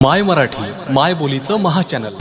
माय मराठी माय बोलीचं महाचॅनल